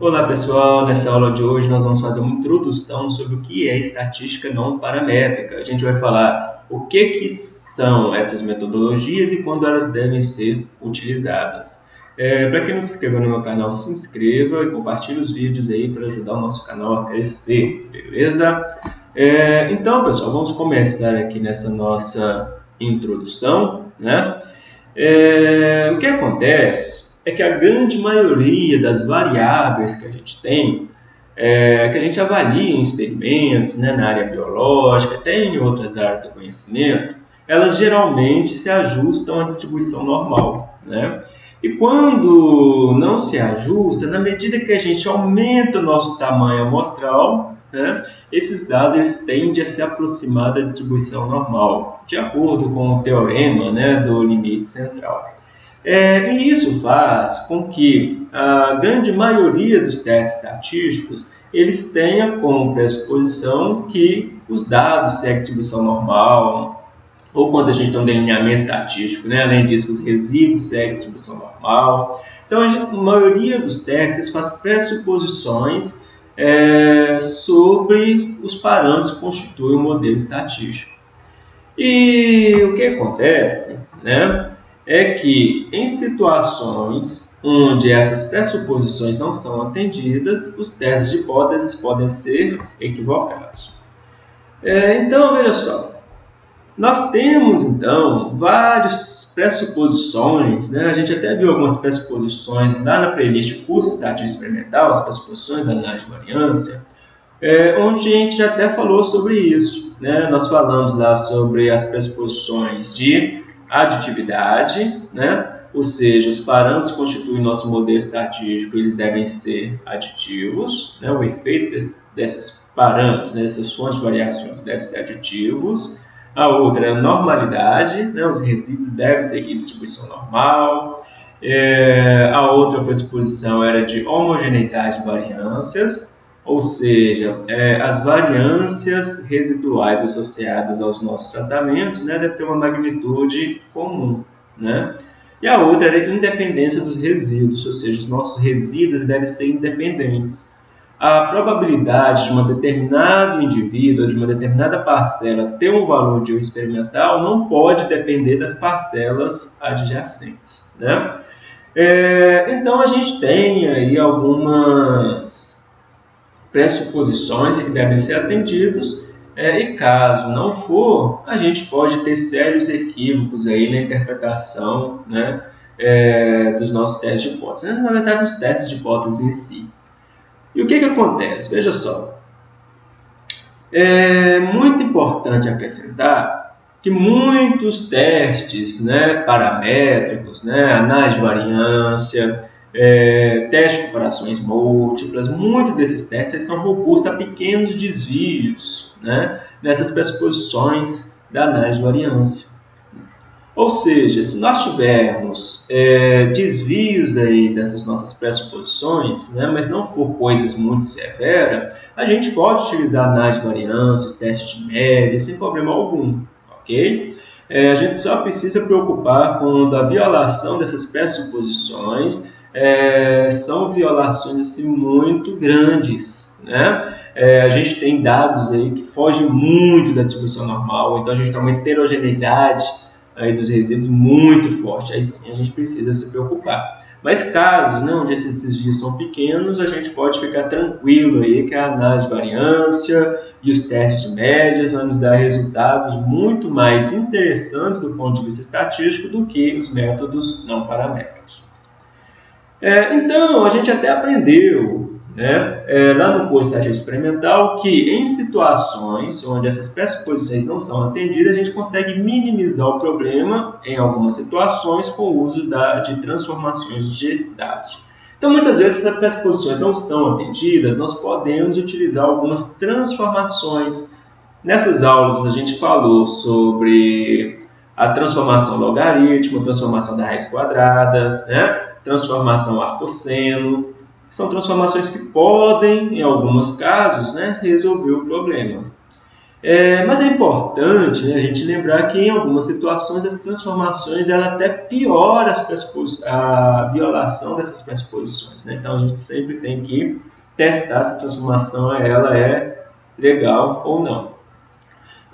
Olá pessoal, nessa aula de hoje nós vamos fazer uma introdução sobre o que é estatística não paramétrica. A gente vai falar o que, que são essas metodologias e quando elas devem ser utilizadas. É, para quem não se inscreveu no meu canal, se inscreva e compartilhe os vídeos aí para ajudar o nosso canal a crescer, beleza? É, então pessoal, vamos começar aqui nessa nossa introdução, né? É, o que acontece é que a grande maioria das variáveis que a gente tem, é, que a gente avalia em experimentos, né, na área biológica, até em outras áreas do conhecimento, elas geralmente se ajustam à distribuição normal. Né? E quando não se ajusta, na medida que a gente aumenta o nosso tamanho amostral, né, esses dados eles tendem a se aproximar da distribuição normal, de acordo com o teorema né, do limite central. É, e isso faz com que a grande maioria dos testes estatísticos eles tenha como pressuposição que os dados têm a distribuição normal, ou quando a gente tem um delineamento estatístico, né? além disso, os resíduos seguem a distribuição normal. Então, a, gente, a maioria dos testes faz pressuposições é, sobre os parâmetros que constituem o modelo estatístico. E o que acontece né, é que em situações onde essas pressuposições não são atendidas, os testes de hipóteses podem ser equivocados. É, então, veja só, nós temos então várias pressuposições, né? a gente até viu algumas pressuposições lá na playlist curso estatística experimental, as pressuposições da análise de variância, é, onde a gente até falou sobre isso. Né? Nós falamos lá sobre as pressuposições de aditividade, né? ou seja, os parâmetros que constituem nosso modelo estatístico, eles devem ser aditivos, né? o efeito desses parâmetros, né? dessas fontes de variações devem ser aditivos. A outra é a normalidade, né? os resíduos devem seguir distribuição normal. É, a outra pressuposição era de homogeneidade de variâncias, ou seja, é, as variâncias residuais associadas aos nossos tratamentos né, devem ter uma magnitude comum. Né? E a outra é a independência dos resíduos, ou seja, os nossos resíduos devem ser independentes. A probabilidade de um determinado indivíduo, de uma determinada parcela, ter um valor de um experimental não pode depender das parcelas adjacentes. Né? É, então, a gente tem aí algumas pressuposições que devem ser atendidos é, e caso não for, a gente pode ter sérios equívocos aí na interpretação né, é, dos nossos testes de hipótese, na verdade, dos testes de hipótese em si. E o que, que acontece? Veja só, é muito importante acrescentar que muitos testes né, paramétricos, né, análise de variância, é, teste de comparações múltiplas, muitos desses testes são robustos a pequenos desvios né, nessas pressuposições da análise de variância. Ou seja, se nós tivermos é, desvios aí dessas nossas pressuposições, né, mas não for coisas muito severas, a gente pode utilizar análise de variância, testes de média, sem problema algum, ok? É, a gente só precisa preocupar com a violação dessas pressuposições é, são violações assim, muito grandes. Né? É, a gente tem dados aí que fogem muito da distribuição normal, então a gente tem uma heterogeneidade aí dos resíduos muito forte. Aí sim a gente precisa se preocupar. Mas casos né, onde esses desvios são pequenos, a gente pode ficar tranquilo aí que a análise de variância e os testes de médias vão nos dar resultados muito mais interessantes do ponto de vista estatístico do que os métodos não paramétricos. É, então, a gente até aprendeu né, é, lá no curso de estatística experimental que em situações onde essas pressuposições não são atendidas, a gente consegue minimizar o problema em algumas situações com o uso da, de transformações de dados. Então, muitas vezes, essas pressuposições não são atendidas, nós podemos utilizar algumas transformações. Nessas aulas, a gente falou sobre a transformação logarítmica, a transformação da raiz quadrada, né? Transformação arcosseno, são transformações que podem, em alguns casos, né, resolver o problema. É, mas é importante né, a gente lembrar que em algumas situações as transformações ela até piora a violação dessas pressuposições. Né? Então a gente sempre tem que testar se a transformação ela é legal ou não.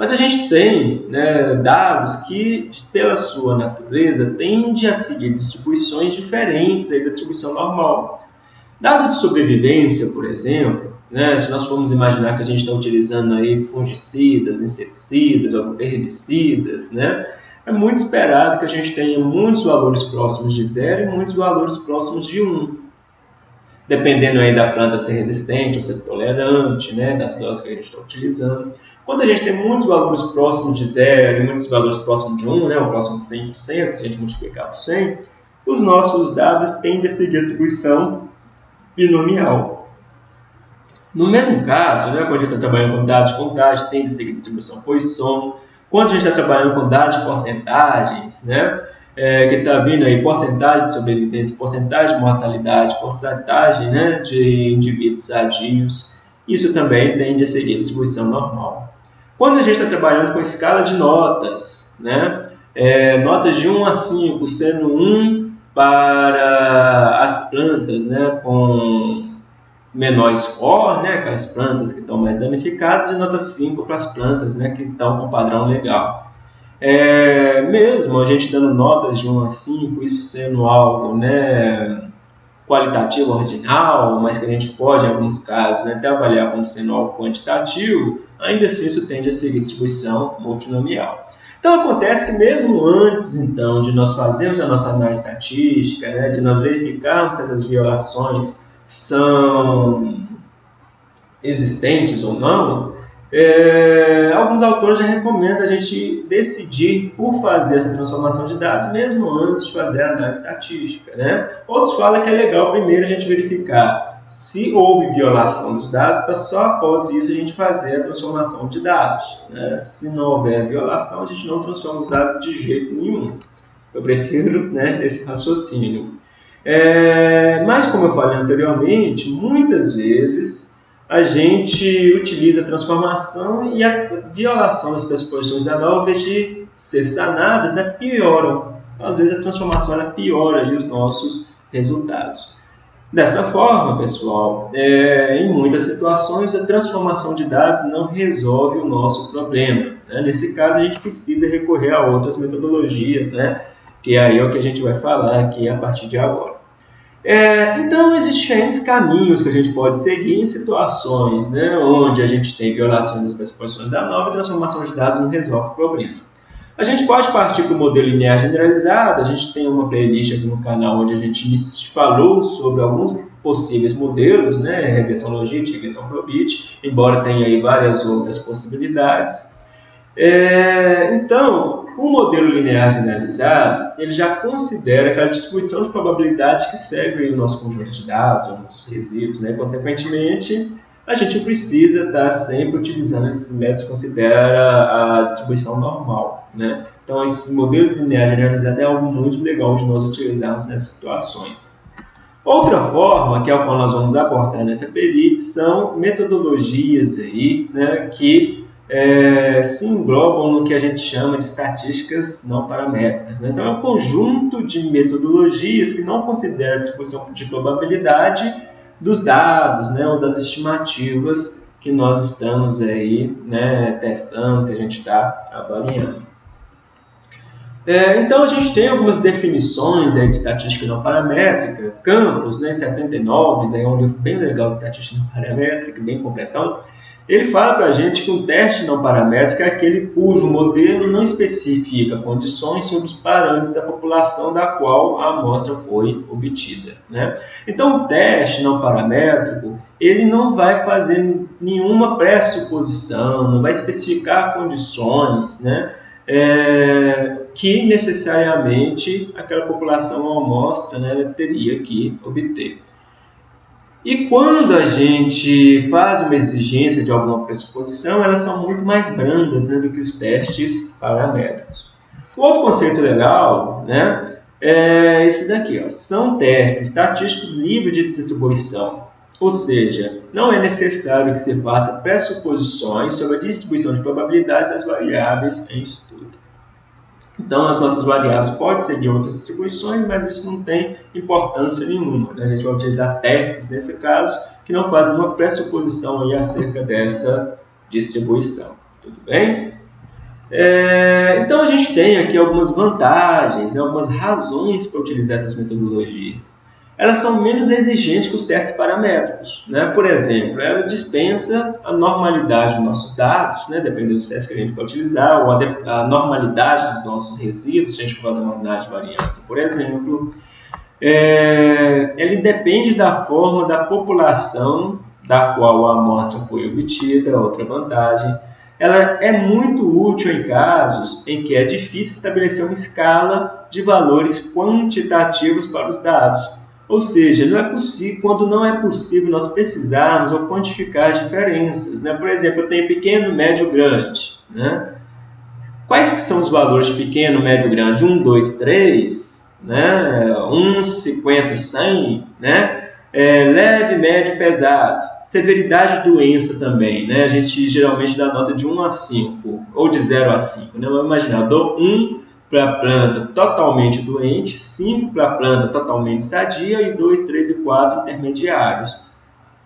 Mas a gente tem né, dados que, pela sua natureza, tendem a seguir distribuições diferentes da distribuição normal. Dado de sobrevivência, por exemplo, né? Se nós formos imaginar que a gente está utilizando aí fungicidas, inseticidas, herbicidas, né? é muito esperado que a gente tenha muitos valores próximos de zero e muitos valores próximos de 1. Um. Dependendo aí da planta ser resistente ou ser tolerante, né? das doses que a gente está utilizando. Quando a gente tem muitos valores próximos de zero e muitos valores próximos de 1, um, né? o próximo de 100%, se a gente multiplicar por 100, os nossos dados tendem a seguir a distribuição binomial. No mesmo caso, né, quando a gente está trabalhando com dados de contagem, tem de seguir distribuição Poisson. Quando a gente está trabalhando com dados de porcentagens, né, é, que está vindo aí porcentagem de sobrevivência, porcentagem de mortalidade, porcentagem né, de indivíduos sadios, isso também tende a seguir a distribuição normal. Quando a gente está trabalhando com escala de notas, né, é, notas de 1 a 5, sendo 1 para as plantas né, com menor score, né, aquelas plantas que estão mais danificadas, e nota 5 para as plantas né, que estão com padrão legal. É, mesmo a gente dando notas de 1 a 5, isso sendo algo né, qualitativo ordinal, mas que a gente pode, em alguns casos, né, até avaliar como sendo algo quantitativo, ainda assim isso tende a seguir distribuição multinomial. Então acontece que mesmo antes então de nós fazermos a nossa análise estatística, né, de nós verificarmos se essas violações são existentes ou não, é, alguns autores já recomendam a gente decidir por fazer essa transformação de dados, mesmo antes de fazer a análise estatística. Né? Outros falam que é legal primeiro a gente verificar se houve violação dos dados, para só após isso a gente fazer a transformação de dados. Né? Se não houver violação, a gente não transforma os dados de jeito nenhum. Eu prefiro né, esse raciocínio. É, mas, como eu falei anteriormente, muitas vezes a gente utiliza a transformação e a violação das pressuposições da norma, ao invés de ser sanadas, né, pioram. Às vezes a transformação ela piora os nossos resultados. Dessa forma, pessoal, é, em muitas situações a transformação de dados não resolve o nosso problema. Né? Nesse caso, a gente precisa recorrer a outras metodologias, né? que aí é o que a gente vai falar aqui a partir de agora. É, então, existem caminhos que a gente pode seguir em situações né, onde a gente tem violações das pressuposições da nova e transformação de dados não resolve o problema. A gente pode partir para o modelo linear generalizado, a gente tem uma playlist aqui no canal onde a gente falou sobre alguns possíveis modelos, né, regressão logística, regressão probit, embora tenha aí várias outras possibilidades. É, então, o modelo linear generalizado, ele já considera aquela distribuição de probabilidades que segue o nosso conjunto de dados, os nossos resíduos, né? Consequentemente, a gente precisa estar sempre utilizando esses métodos que considera a distribuição normal, né? Então, esse modelo linear generalizado é algo muito legal de nós utilizarmos nessas situações. Outra forma, que é o qual nós vamos abordar nessa perícia, são metodologias aí, né, que é, se englobam no que a gente chama de estatísticas não paramétricas. Né? Então, é um conjunto de metodologias que não considera a distribuição de probabilidade dos dados né, ou das estimativas que nós estamos aí né, testando, que a gente está avaliando. É, então, a gente tem algumas definições aí de estatística não paramétrica, Campos, né, 79, é um livro bem legal de estatística não paramétrica, bem completão, ele fala para a gente que um teste não paramétrico é aquele cujo modelo não especifica condições sobre os parâmetros da população da qual a amostra foi obtida. Né? Então, o teste não paramétrico ele não vai fazer nenhuma pressuposição, não vai especificar condições né? É, que necessariamente aquela população amostra né, teria que obter. E quando a gente faz uma exigência de alguma pressuposição, elas são muito mais brandas né, do que os testes paramétricos. Outro conceito legal né, é esse daqui. Ó. São testes estatísticos livres de distribuição. Ou seja, não é necessário que se faça pressuposições sobre a distribuição de probabilidade das variáveis em estudo. Então, as nossas variáveis podem ser de outras distribuições, mas isso não tem importância nenhuma. Né? A gente vai utilizar testes nesse caso que não fazem uma pressuposição aí acerca dessa distribuição. Tudo bem? É, então, a gente tem aqui algumas vantagens, né, algumas razões para utilizar essas metodologias elas são menos exigentes que os testes paramétricos. Né? Por exemplo, ela dispensa a normalidade dos nossos dados, né? dependendo dos testes que a gente vai utilizar, ou a, a normalidade dos nossos resíduos, se a gente for fazer uma unidade de variância, por exemplo. É, ele depende da forma da população da qual a amostra foi obtida, outra vantagem. Ela é muito útil em casos em que é difícil estabelecer uma escala de valores quantitativos para os dados ou seja, não é possível, quando não é possível nós precisarmos ou quantificar diferenças. Né? Por exemplo, eu tenho pequeno, médio, grande. Né? Quais que são os valores pequeno, médio, grande? 1, 2, 3, né? 1, 50, 100, né? É, leve, médio, pesado. Severidade de doença também, né? A gente geralmente dá nota de 1 a 5, ou de 0 a 5, né? Vamos imaginar, eu dou 1 para a planta totalmente doente, 5 para a planta totalmente sadia e 2, 3 e 4 intermediários.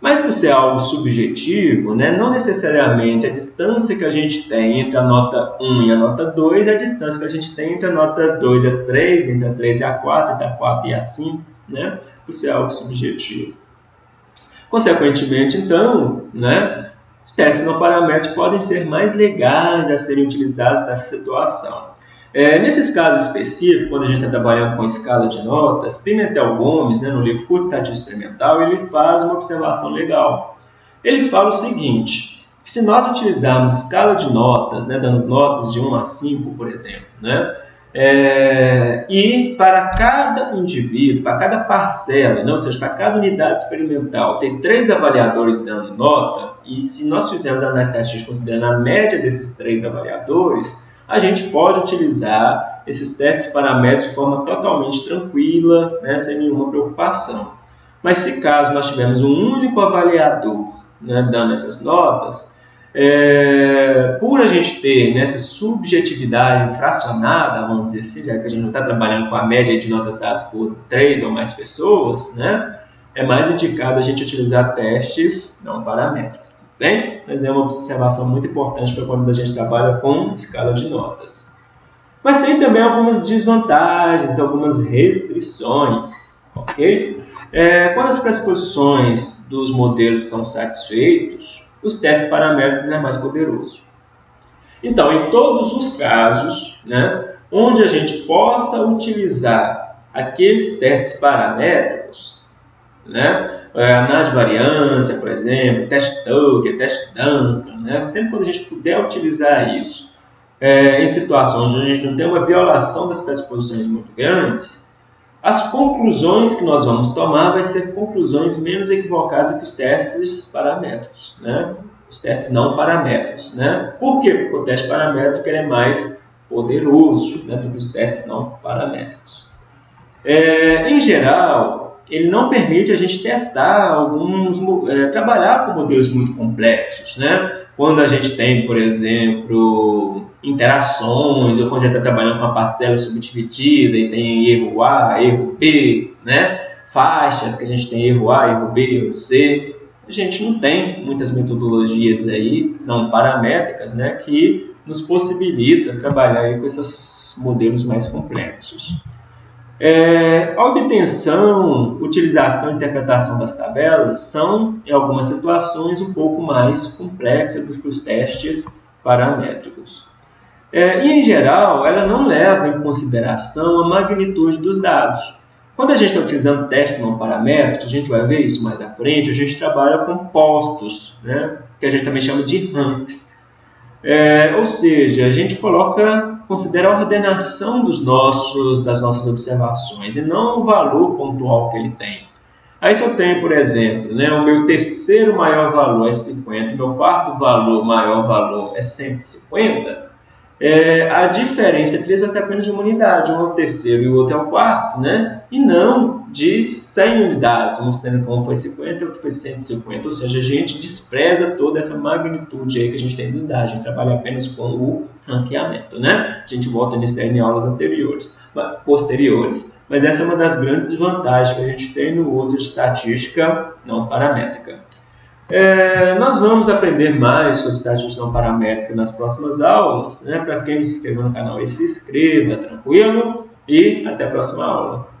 Mas por ser algo subjetivo, né, não necessariamente a distância que a gente tem entre a nota 1 e a nota 2 é a distância que a gente tem entre a nota 2 e a 3, entre a 3 e a 4, entre a 4 e a 5, né, por ser algo subjetivo. Consequentemente, então, né, os testes não paramétricos podem ser mais legais a serem utilizados nessa situação. É, nesses casos específicos, quando a gente está trabalhando com escala de notas, Pimentel Gomes, né, no livro Curso Estatística Experimental, ele faz uma observação legal. Ele fala o seguinte, se nós utilizarmos escala de notas, né, dando notas de 1 a 5, por exemplo, né, é, e para cada indivíduo, para cada parcela, né, ou seja, para cada unidade experimental, ter três avaliadores dando nota, e se nós fizermos a análise estatística considerando a média desses três avaliadores, a gente pode utilizar esses testes paramétricos de forma totalmente tranquila, né, sem nenhuma preocupação. Mas se caso nós tivermos um único avaliador né, dando essas notas, é, por a gente ter nessa subjetividade fracionada, vamos dizer assim, já que a gente não está trabalhando com a média de notas dadas por três ou mais pessoas, né, é mais indicado a gente utilizar testes não paramétricos. Bem, mas é uma observação muito importante para quando a gente trabalha com escala de notas. Mas tem também algumas desvantagens, algumas restrições, ok? É, quando as pressuposições dos modelos são satisfeitos, os testes paramétricos é mais poderoso. Então, em todos os casos, né, onde a gente possa utilizar aqueles testes paramétricos, né, análise de variância, por exemplo, teste Tucker, teste Duncan, né? sempre quando a gente puder utilizar isso é, em situações onde a gente não tem uma violação das pressuposições muito grandes, as conclusões que nós vamos tomar vai ser conclusões menos equivocadas que os testes paramétricos, né? os testes não paramétricos. Né? Por quê? Porque o teste paramétrico é mais poderoso né, do que os testes não paramétricos. É, em geral, ele não permite a gente testar alguns, é, trabalhar com modelos muito complexos, né? Quando a gente tem, por exemplo, interações, ou quando a gente está trabalhando com uma parcela subdividida e tem erro A, erro B, né? Faixas que a gente tem erro A, erro B, erro C. A gente não tem muitas metodologias aí, não paramétricas, né? Que nos possibilita trabalhar com esses modelos mais complexos. É, obtenção, utilização e interpretação das tabelas são, em algumas situações, um pouco mais complexas do que os testes paramétricos. É, e, em geral, ela não leva em consideração a magnitude dos dados. Quando a gente está utilizando testes não paramétricos, a gente vai ver isso mais à frente, a gente trabalha com postos, né, que a gente também chama de ranks. É, ou seja, a gente coloca considera a ordenação dos nossos, das nossas observações e não o valor pontual que ele tem. Aí se eu tenho, por exemplo, né, o meu terceiro maior valor é 50, o meu quarto valor maior valor é 150, é, a diferença entre eles vai ser apenas de uma unidade, um é o terceiro e o outro é o quarto, né? E não de 100 unidades, um sendo um foi 50 e outro foi 150, ou seja, a gente despreza toda essa magnitude aí que a gente tem dos dados, a gente trabalha apenas com o ranqueamento, né? A gente volta nisso daí em aulas anteriores, posteriores. Mas essa é uma das grandes vantagens que a gente tem no uso de estatística não paramétrica. É, nós vamos aprender mais sobre não paramétrica nas próximas aulas. Né? Para quem não se inscreveu no canal, se inscreva, tranquilo? E até a próxima aula.